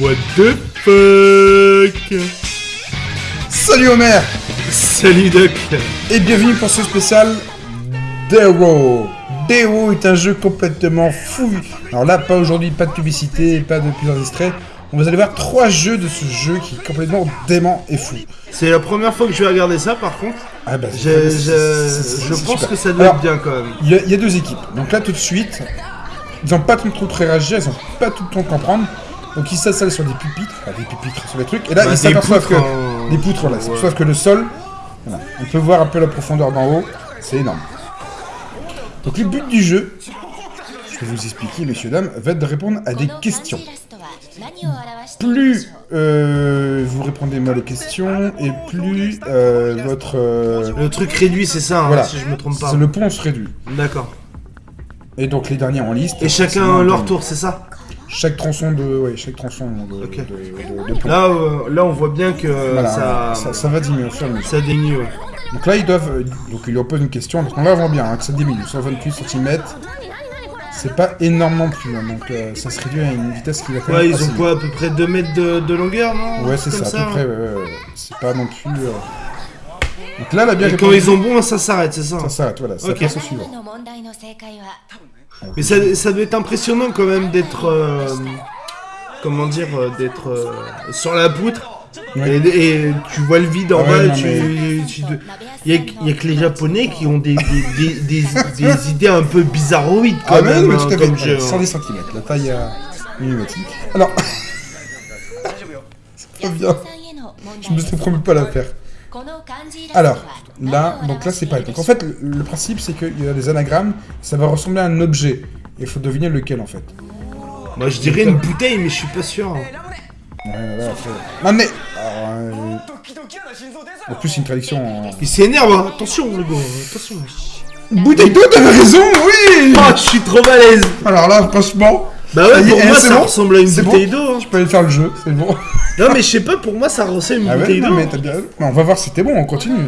What the fuck Salut Homer Salut Doc Et bienvenue pour ce spécial Dero Dero est un jeu complètement fou. Alors là, pas aujourd'hui, pas de publicité, pas de plusieurs extraits. On va aller voir trois jeux de ce jeu qui est complètement dément et fou. C'est la première fois que je vais regarder ça par contre. Ah bah, Je, je, je pense super. que ça doit Alors, être bien quand même. Il y, a, il y a deux équipes. Donc là, tout de suite, ils n'ont pas tout le temps de réagir, ils n'ont pas tout le temps de comprendre. Donc ils s'installent sur des pupitres, enfin des pupitres sur des trucs, et là Bah, ils s'aperçoivent que... hein. Des poutres, ils Ouais. s'aperçoivent que le sol, voilà, on peut voir un peu la profondeur d'en haut, c'est énorme. Donc le but du jeu, je vais vous expliquer, messieurs, dames, va être de répondre à des questions. Plus euh, vous répondez mal aux questions, et plus euh, votre... euh, Le truc réduit, c'est ça, hein, Voilà. si je me trompe pas. c'est le pont se réduit. D'accord. Et donc les derniers en liste... Et chacun leur tour, c'est ça Chaque tronçon de... Ouais, chaque tronçon de, Ok. de, de- de pont. Là, euh, là, on voit bien que euh, Voilà, ça, ça, ça va diminuer au fur et à mesure. ça diminue. ouais. Donc là, ils doivent. euh, Donc, ils leur posent une question. Donc, on va voir bien hein, que ça diminue. 128 cm. C'est pas énorme non plus. hein, donc, euh, ça se réduit à une vitesse qui va quand même. Ouais, ils ont quoi, à peu près 2 mètres de, de longueur, non. Ouais, c'est ça, à peu près. hein. ouais, ouais, ouais. C'est pas non plus. euh, Donc là, la bien Et quand ils ont bon, ça s'arrête, c'est ça Ça s'arrête, voilà. Ça Ok. passe au suivant. Mais ça, ça doit être impressionnant quand même d'être. euh, comment dire euh, D'être euh, sur la poutre. Ouais. Et, et tu vois le vide en Ah ouais, bas. tu, mais- tu- Il y, a, il que les Japonais qui ont des, des, des, idées un peu bizarroïdes quand Ah, mais même. oui, hein, tout comme hein. 110 cm. La taille euh. Alors, ça bien. Je me suis promis pas à la faire. Alors, là, donc là, c'est pareil. Donc en fait, le, principe, c'est qu'il y a des anagrammes, ça va ressembler à un objet. Et il faut deviner lequel, en fait. Moi je dirais une bouteille, mais je suis pas sûr. hein. Ouais, ouais, après... Non, mais... Euh, En plus, c'est une traduction en... Il s'énerve, hein. attention le gars, attention. Bouteille d'eau, t'avais raison, oui Oh, je suis trop balèze Alors là, franchement... Bah ouais, est, pour eh, moi ça bon ressemble à une bon bouteille d'eau. hein. Je peux aller faire le jeu, c'est bon. Non mais je sais pas, pour moi ça ressemble à une Ah bouteille d'eau. mais t'as bien raison. Mais on va voir si t'es bon, on continue.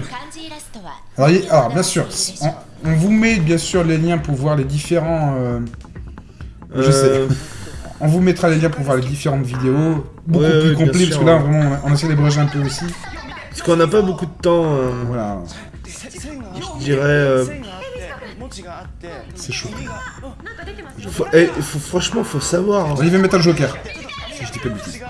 Alors, bien sûr, on, on vous met bien sûr les liens pour voir les différents... euh, Je Euh, sais. On vous mettra les liens pour voir les différentes vidéos, beaucoup Ouais, plus ouais, complets, parce que là, vraiment, on, on essaie d'ébréger un peu aussi. Parce qu'on n'a pas beaucoup de temps, euh, Voilà, je dirais... c'est chaud. faut- eh, faut- franchement, faut savoir. hein. Bon, il va mettre un joker, si je dis pas de bêtises.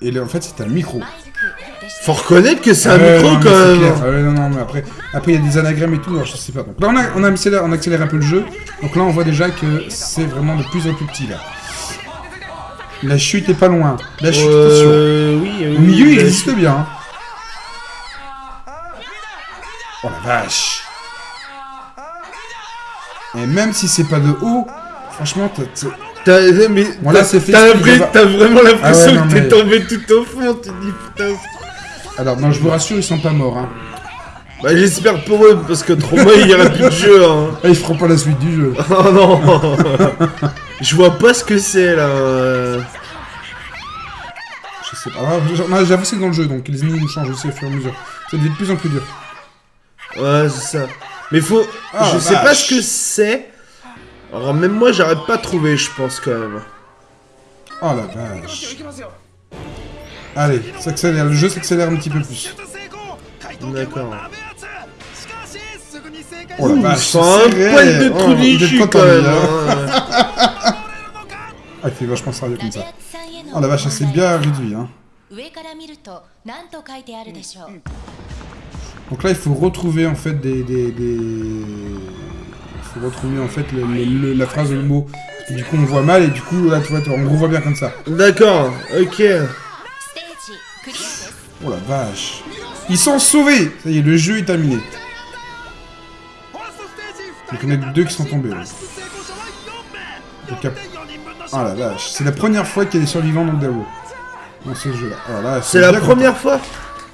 Et là, en fait, c'est un micro. Faut reconnaître que c'est un micro non, quand même. clair. Ouais, non, non, mais après, après, il y a des anagrammes et tout, alors je sais pas. Donc là, on, a, on, accélère, on accélère un peu le jeu. Donc là, on voit déjà que c'est vraiment de plus en plus petit, là. La chute est pas loin. La chute, attention. Euh, oui, oui, Au milieu, il résiste bien. hein. Oh la vache. Et même si c'est pas de haut, franchement, t'as- t'as- T'as mais Bon, là, t'as- c'est fait t'as exprès, l'impression- il va- t'as vraiment l'impression Ah ouais, non, que t'es mais- tombé tout au fond. Tu dis putain. alors non, je vous rassure, ils sont pas morts. Hein. Bah j'espère pour eux parce que trop moi il y aura plus de jeu. Hein. Ah, ils feront pas la suite du jeu. Oh non. Je vois pas ce que c'est là. Je sais pas. Alors, j'- non, J'ai avancé dans le jeu, donc les ennemis nous changent aussi au fur et à mesure. Ça devient de plus en plus dur. Ouais c'est ça. Mais faut. Ah, je sais pas ce que c'est. Alors même moi j'arrête pas de trouver je pense quand même. Oh la vache. Allez, ça accélère. Le jeu s'accélère un petit peu plus. D'accord. Oh la vache. c'est c'est un poil de Oh, trou quand même. hein. Ah, il fait vachement sérieux comme ça. Oh la vache, ça s'est bien réduit. Hein. Donc là, il faut retrouver en fait des. des, des- Il faut retrouver en fait le- le- le- la phrase, le mot. Et du coup, on voit mal et du coup, là, tu vois, on revoit bien comme ça. D'accord. Ok. Oh la vache. Ils sont sauvés Ça y est, le jeu est terminé. Donc il y en a deux qui sont tombés. là. Donc, il y a- Oh la vache. C'est la première fois qu'il y a des survivants dans Dao. Dans ce jeu-là. Alors là, C'est la première fois.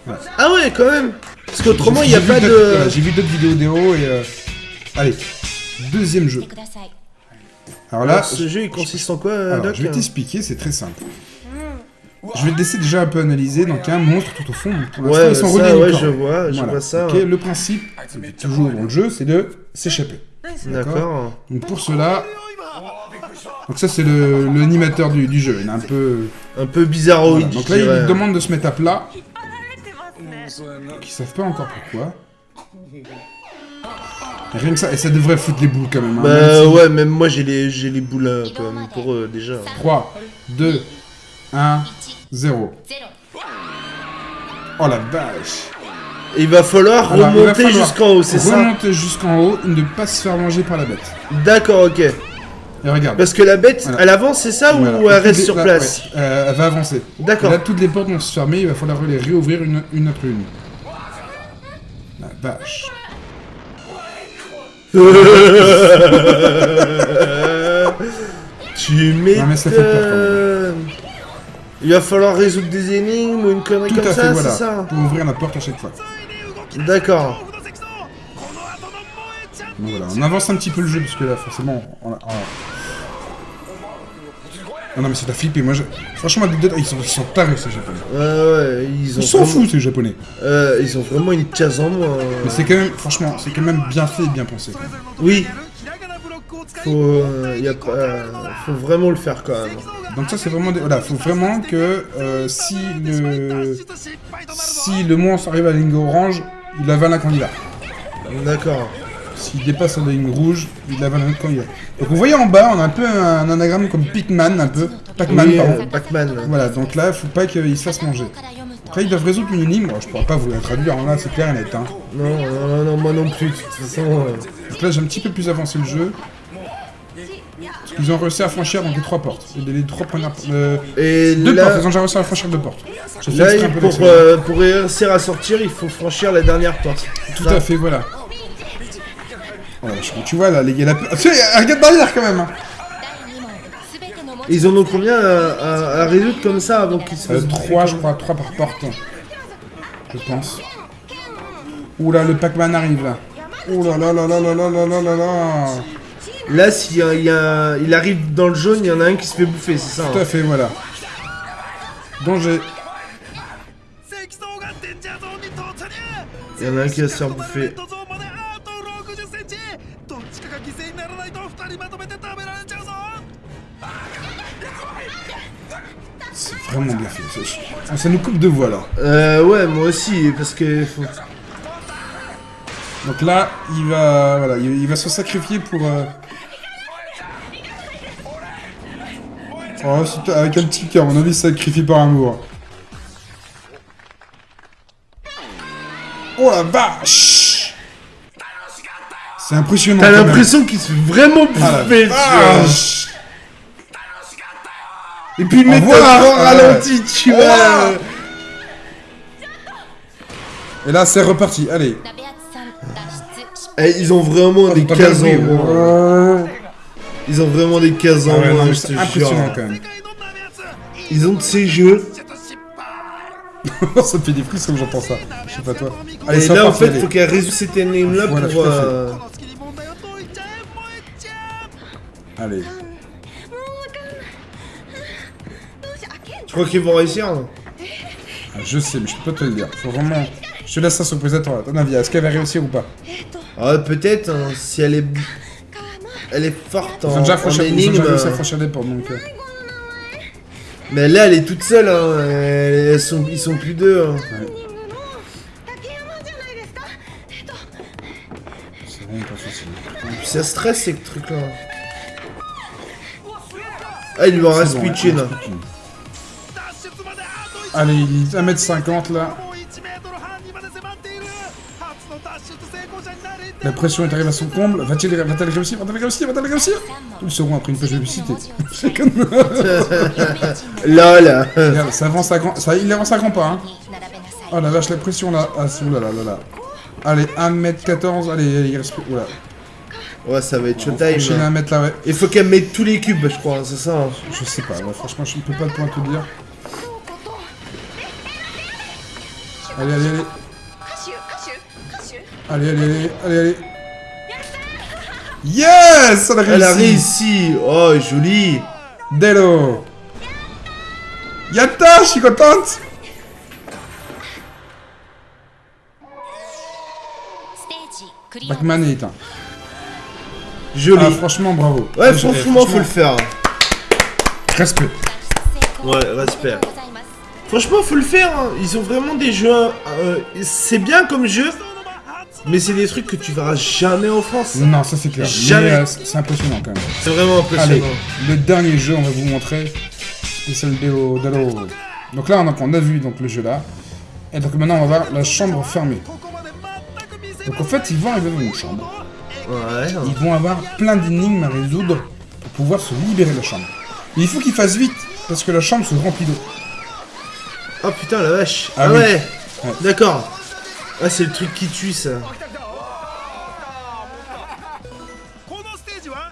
Ouais. Ah ouais quand même. Parce qu'autrement il J'ai y a pas de. voilà, J'ai vu d'autres vidéos Dao et... euh, Allez, deuxième jeu. Alors là, Alors, ce jeu il consiste en quoi euh, alors, Doc je vais t'expliquer, c'est très simple. Je vais te laisser déjà un peu analyser. Donc, il y a un monstre tout au fond. Pour Ouais, ils sont ça, reliés ouais, je vois, je Voilà. vois ça. Ok, le principe, c'est toujours dans le jeu, c'est de s'échapper. D'accord. Donc pour cela, donc ça c'est le- l'animateur du, du jeu. Il est un peu. Un peu bizarroïde, Voilà. Donc là, il dirais. lui demande de se mettre à plat. Ils savent pas encore pourquoi. Et Rien que ça, et ça devrait foutre les boules quand même. hein, Bah même si- ouais, même moi j'ai les, j'ai les boules là, quand même, pour eux, déjà. 3, 2, 1, 0. Oh la vache. Et il va falloir Alors, remonter jusqu'en haut, c'est ça Remonter jusqu'en haut, ne pas se faire manger par la bête. D'accord, ok. Et regarde. Parce que la bête, Voilà. elle avance, c'est ça, Voilà. ou elle reste les- sur place ouais, euh, Elle va avancer. D'accord. Là, toutes les portes vont se fermer, il va falloir les réouvrir une, une après une. La vache. tu m'étonnes. Il va falloir résoudre des énigmes ou une connerie Tout comme à ça, voilà. c'est ça Pour ouvrir la porte à chaque fois. D'accord. Voilà, on avance un petit peu le jeu parce que là, forcément, on a- on a- Ah non mais c'est la flippé, moi je... Franchement, ils sont, ils sont tarés ces japonais. Ouais, ouais, ils ont Ils s'en vraiment- foutent ces japonais. Euh, ils ont vraiment une case en moins. Mais c'est quand même, franchement, c'est quand même bien fait et bien pensé. Oui. Faut, euh, y a pas, euh, faut vraiment le faire quand même. Donc ça c'est vraiment... Des... Voilà, faut vraiment que euh, si le... Si le monstre arrive à la ligne orange, il avale un candidat. D'accord. S'il dépasse la ligne rouge, il avale un autre candidat. Donc vous voyez en bas, on a un peu un anagramme comme Pac-Man, un peu. Pac-Man, Oui, pardon. euh, Pac-Man. Voilà, donc là, faut pas qu'il se fasse manger. Après, ils doivent résoudre une énigme. Bon, je pourrais pas vous la traduire, là, c'est clair et net. Hein. Non, non, non, moi non plus. De toute façon, euh, Donc là, j'ai un petit peu plus avancé le jeu. Parce qu'ils ont réussi à franchir donc les trois portes. Les, les trois premières euh, Et Deux là, portes, ils ont déjà réussi à franchir deux portes. Là euh, pour réussir à sortir, il faut franchir la dernière porte. Tout à fait, voilà. Tu vois, là, les gars, la... Regarde derrière quand même hein. Ils en ont combien à, à- à résoudre comme ça avant qu'ils se Euh, fassent Trois, bouffer je crois, trois par porte. Je pense. Oula, le Pac-Man arrive là. Oula là là là là là là là là là. Là, s'il y a, il y a- il arrive dans le jaune, il y en a un qui se fait bouffer, c'est ça Tout hein à fait, voilà. Danger. Il y en a un qui va se faire bouffer. Vraiment bien fait. Ça, ça nous coupe de voix là. Euh, ouais, moi aussi, parce que... faut- Donc là, il va, voilà, il, il va se sacrifier pour. euh, Oh, avec un petit cœur, à mon avis, sacrifie par amour. Oh la vache C'est impressionnant. T'as l'impression qu'il se fait vraiment Ah bouffer, Et puis, encore Ouais. ralenti, tu vois. Et là, c'est reparti. Allez. Eh, Ils ont vraiment des cases en moins. ouais. Ils ont vraiment des cases en Ah moins, je te jure. impressionnant quand même. Ils ont de ces jeux. ça me fait des frissons quand j'entends ça. Je sais pas toi. Allez, Et là, en fait, allez. faut qu'elle résout cette énigme-là Voilà, pour... euh, Allez. Tu crois qu'ils vont réussir Ah, je sais, mais je peux pas te le dire. Faut vraiment. Je te laisse ça sur le présentateur. À ton avis, est-ce qu'elle va réussir ou pas Ah, peut-être, hein, si elle est... Elle est forte en, déjà en franchi ils énigme. déjà franchir des portes donc. euh, Mais là, elle est toute seule, hein. elle- elles sont... ils sont plus deux. hein. C'est vraiment pas facile. Puis ça stresse, ces trucs-là. Ah, il lui en reste bon, plus de Allez, il est 1m50 là. La pression est arrivée à son comble. Va-t-il va-t-elle réussir Va-t-elle réussir Va-t-elle réussir? Nous le saurons après une page de publicité. Là. Regarde, ça avance à grand... ça, il avance à grands pas, hein. Oh la vache, la pression là. Ah, c'est oulala, là, là, là. Allez, 1m14. Allez, allez, il reste plus. Oula. Ouais, ça va être showtime. à 1 mètre là, ouais. Il faut qu'elle mette tous les cubes, je crois, c'est ça. hein. Je sais pas, ouais, franchement, je ne peux pas te te dire. Allez, allez, allez. Allez, allez, allez, allez, allez. Yes Elle a réussi. Elle a réussi. Oh, joli. Delo. Yatta, je suis contente. Backman est éteint. Joli. Ah, franchement, bravo. Ouais, franchement, franchement, faut le faire. Respect. Ouais, respect. Franchement, faut le faire. Hein. Ils ont vraiment des jeux. Euh, c'est bien comme jeu, mais c'est des trucs que tu verras jamais en France. Non, ça c'est clair. Jamais. Euh, c'est impressionnant quand même. C'est vraiment impressionnant. Le dernier jeu, on va vous montrer. Spécial Delo Donc là, on a, vu donc, le jeu là. Et donc maintenant, on va voir la chambre fermée. Donc en fait, ils vont arriver dans une chambre. Hein. Ils vont avoir plein d'énigmes à résoudre pour pouvoir se libérer de la chambre. Mais il faut qu'ils fassent vite, parce que la chambre se remplit d'eau. Oh putain, la vache. Ah Ah, oui. ouais. Ouais. D'accord. Ah, c'est le truc qui tue ça.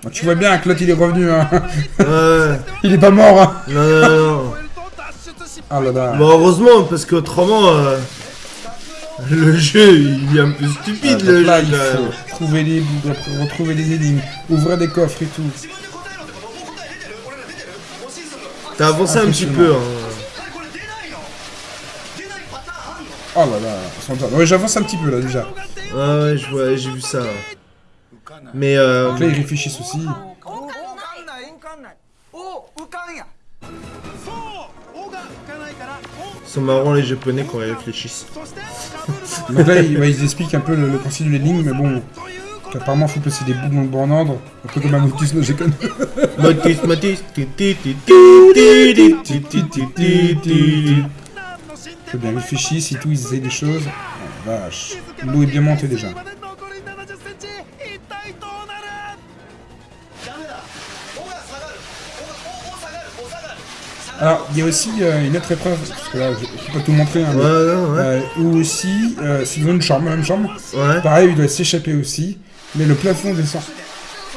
Bon, tu vois bien que l'autre il est revenu, hein. Ouais. il est pas mort, hein. Non, non, non. Ah là là. Bon, heureusement, parce qu'autrement, euh, le jeu, il est un peu stupide, Ah, le là, jeu. il faut trouver des, retrouver des énigmes, ouvrir des coffres et tout. T'as avancé un petit peu, hein. Oh là là, j'avance un petit peu là déjà. Ouais ouais, j'ai vu ça. Mais euh... Là, ils réfléchissent aussi. C'est marrant les japonais quand ils réfléchissent. Donc là, ils, expliquent un peu le, principe de l'énigme, mais bon, apparemment il faut placer des boules dans le bon ordre, un peu comme un motus, non j'ai connu. Faut bien réfléchir, si tout, ils essayent des choses. Oh, vache, l'eau est bien montée déjà. Alors, il y a aussi euh, une autre épreuve, parce que là, je je peux pas tout montrer, hein, mais, Ouais, ouais, ouais. euh, où aussi, euh, c'est dans une chambre, la même chambre, Ouais. pareil, il doit s'échapper aussi, mais le plafond descend.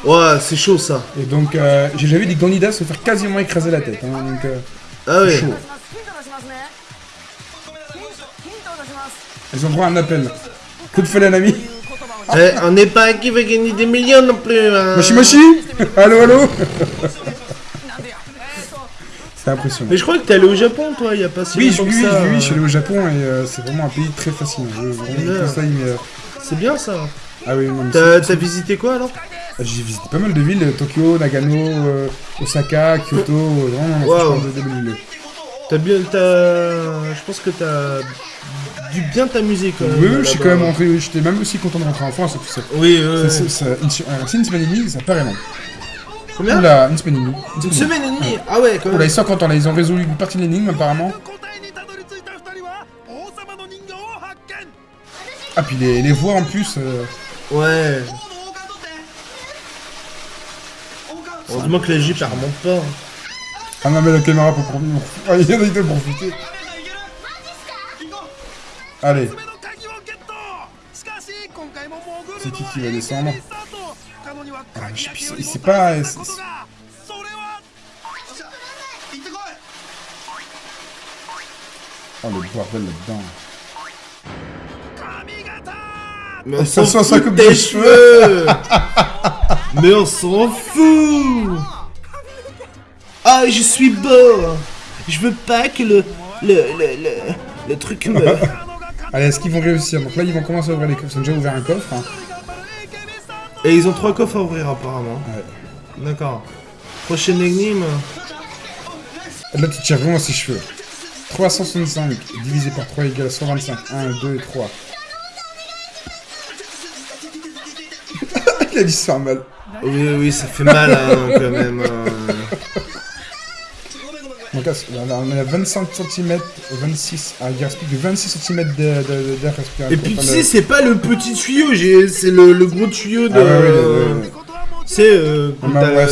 Ouais, c'est chaud ça. Et donc, euh, j'ai déjà vu des candidats se faire quasiment écraser la tête. Hein, donc, euh, Ah ouais. chaud. Ils ont droit à un appel. Coup de feu, un ami. Eh, on n'est pas qui veut gagner des millions non plus. hein. Moshi Moshi Allô, allô C'est impressionnant. Mais je crois que t'es allé au Japon, toi, il y a pas si Oui, je, longtemps oui, ça. oui, oui, je suis euh. allé au Japon et euh, c'est vraiment un pays très fascinant. Je, conseille, mais, euh, C'est bien ça. Ah oui, T'as visité quoi alors? J'ai visité pas mal de villes, Tokyo, Nagano, euh, Osaka, Kyoto, euh, vraiment, Wow. de, de. T'as bien, t'as, je pense que t'as dû bien t'amuser quand même. Oui, je suis quand même rentré, j'étais même aussi content de rentrer en France tout ça. Oui, oui. Euh, c'est une semaine et demie, ça paraît long. Combien une semaine et demie. Une, semaine et demie Ah ouais, quand même. Oula, ils sont contents là, ils ont résolu une partie de l'énigme apparemment. Ah, puis les, les voix en plus. Euh... Ouais. Heureusement que la Jeep, remonte hein. pas. Ah non mais la caméra pour profiter. Ah, il y en profiter. Allez. C'est qui qui va descendre ah, mais C'est pas... Oh le bordel là-dedans. Mais on ça, ça, ça coupe des cheveux Mais on s'en fout ah, je suis beau Je veux pas que le... Le... Le... Le, le truc me... Allez, est-ce qu'ils vont réussir Donc là, ils vont commencer à ouvrir les coffres. Ils ont déjà ouvert un coffre. hein. Et ils ont trois coffres à ouvrir apparemment. Ouais. D'accord. Prochaine énigme. Là, tu tires vraiment ses cheveux. 365 divisé par 3 égale 125. 1, 2, 3. Il a dit ça mal. Oui, oui, ça fait mal hein, quand même. hein. On est à 25 cm, 26, à de 26 cm d'air respiratoire. Et puis tu c'est pas le petit tuyau, c'est le, gros tuyau de. Ah, ouais, euh, ah, bah, ouais,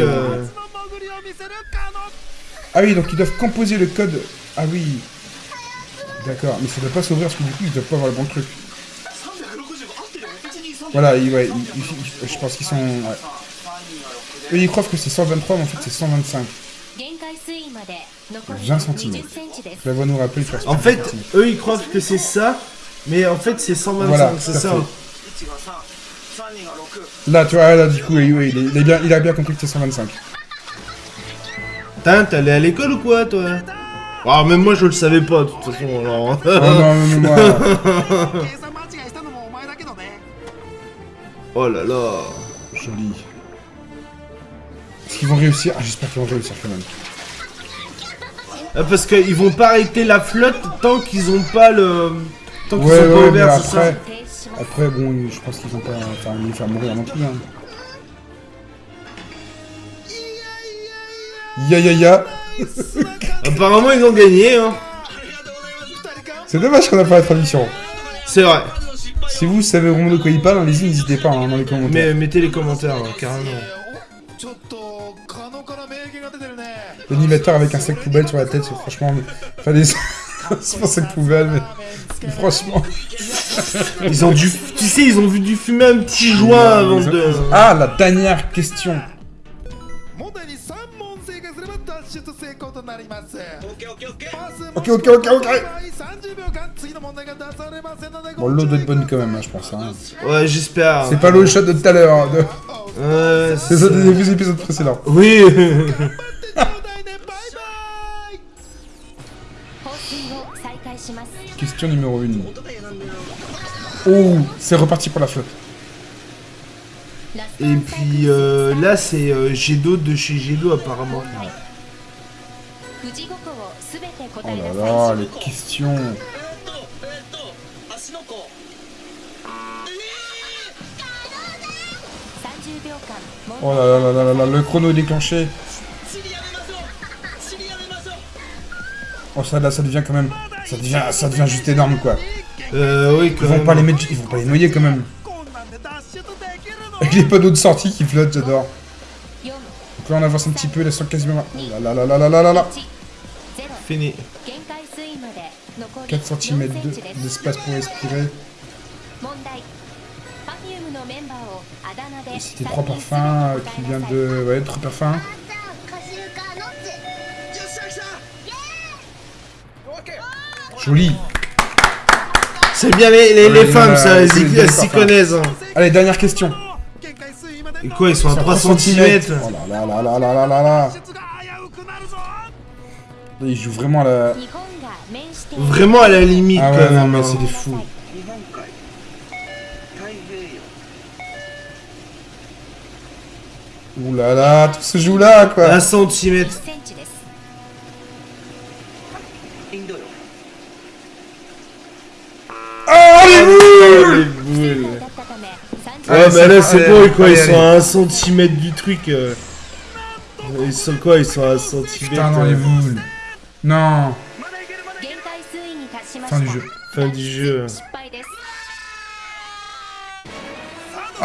euh, Ah oui, donc ils doivent composer le code. Ah oui. D'accord, mais ça doit pas s'ouvrir parce que du coup ils doivent pas avoir le bon truc. Voilà, ils, je pense qu'ils sont. Ouais. Eux, ils croient que c'est 123, mais en fait, c'est 125. 20 cm. Nous En fait, eux ils croient que c'est ça, mais en fait c'est 125, voilà, c'est ça. Hein. Là, tu vois, là du coup, il, a bien compris que c'est 125. Putain, t'es allé à l'école ou quoi, toi? Ah, même moi je le savais pas, de toute façon, oh, oh là là, joli. Est-ce qu'ils vont réussir? Ah, j'espère qu'ils vont réussir quand même. Euh, parce qu'ils vont pas arrêter la flotte tant qu'ils ont pas le... Tant qu'ils ouais, sont ouais, pas ouverts, c'est ça Après, bon, je pense qu'ils ont pas faire, faire mourir non plus. Hein. Ya ya ya Apparemment, ils ont gagné, hein C'est dommage qu'on a pas la tradition. C'est vrai. Si vous savez vraiment de quoi il parle, allez-y, n'hésitez pas hein, dans les commentaires. Mais mettez les commentaires, carrément l'animateur avec un sac poubelle sur la tête, c'est franchement, c'est pas un sac poubelle, mais... franchement... ils ont dû... Tu sais, ils ont vu du fumer un petit joint avant de... Ah, la dernière question Ok, ok, ok, ok Bon, l'eau doit être bonne quand même, hein, je pense. Hein. Ouais, j'espère. C'est pas l'eau shot de tout à l'heure. Hein, c'est ça des épisodes précédents. Oui Question numéro 1. Oh, c'est reparti pour la flotte. Et puis euh, là, c'est euh, de chez Gedo apparemment. Oh là là, les questions. Oh là là là là là, le chrono est déclenché. Oh ça là, ça devient quand même ça devient, ça devient juste énorme, quoi. Euh, oui, quand ils vont. Pas les ils vont pas les noyer, quand même. Avec les panneaux de sortie qui flottent, j'adore. Donc là, on avance un petit peu, ils sont quasiment... Oh là là là là là là là Fini. 4 cm d'espace pour respirer. C'était trois parfums euh, qui viennent de... Ouais, trois parfums. Joli. C'est bien les, les, les Ouais, femmes, ouais, ça, ouais, elles c'est y- des elles s'y parfums. connaissent. hein. Allez, dernière question. 限界水位まで Et quoi, ils sont à 3 3 cm Oh là là là là là là là là. 脱出が危うくなるぞ Ils jouent vraiment à la. 日本が面している Vraiment à la limite, Ah quand ouais, non, même. mais hein. c'est des fous. Ouh là là, tout se joue là quoi. 1 cm. 1センチです Oh les boules. Ouais, mais là, c'est ah, bon, quoi, ils sont à 1 cm du truc. Euh. Ils sont quoi Ils sont à 1 cm. Putain, non, euh. les boules. Non. Fin du jeu. Fin du jeu.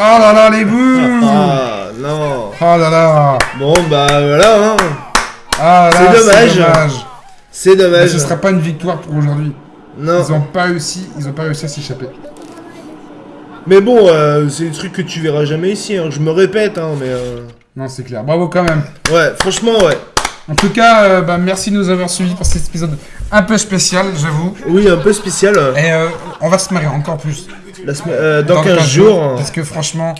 Oh là là, les boules ah, ah non Oh là là Bon bah voilà hein. ah, C'est dommage C'est dommage, bah, ce sera pas une victoire pour aujourd'hui. Non. Ils ont pas réussi, ils ont pas réussi à s'échapper. Mais bon, euh, c'est des trucs que tu verras jamais ici. Hein. Je me répète, hein, mais. euh, Non, c'est clair. Bravo quand même. Ouais, franchement, ouais. En tout cas, euh, bah, merci de nous avoir suivis pour cet épisode un peu spécial, j'avoue. Oui, un peu spécial. Et euh, on va se marrer encore plus. la euh, dans 15 jours. hein. Parce que franchement,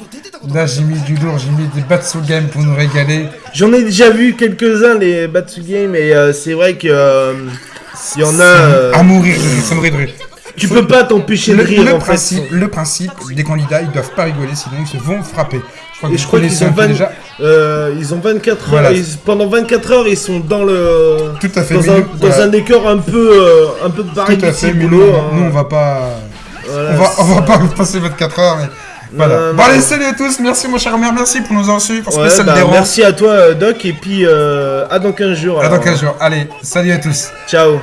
là j'ai mis du lourd, j'ai mis des Batsu Game pour nous régaler. J'en ai déjà vu quelques-uns, les Batsu Game, et euh, c'est vrai que. euh, Il y en a. À mourir ça me. Tu peux pas t'empêcher de rire le en fait. principe, le principe, des candidats, ils doivent pas rigoler, sinon ils se vont frapper. Je crois Et je qu'ils ont un peu 20 déjà. Euh, ils ont 24 heures. Voilà. ils- pendant 24 heures, ils sont dans le. Tout à fait, Dans, un, nous- dans voilà. un décor un peu, euh, un peu pareil Tout à fait, mais nous, hein. nous, on va pas. Voilà, on va, on va pas passer 24 heures, mais. Voilà. Non, bon, allez, salut à tous, merci mon cher Omer, merci pour nous avoir suivis bah, merci à toi, euh, Doc, et puis euh, à dans 15 jours. À alors, dans 15 hein. jours. Allez, salut à tous. Ciao.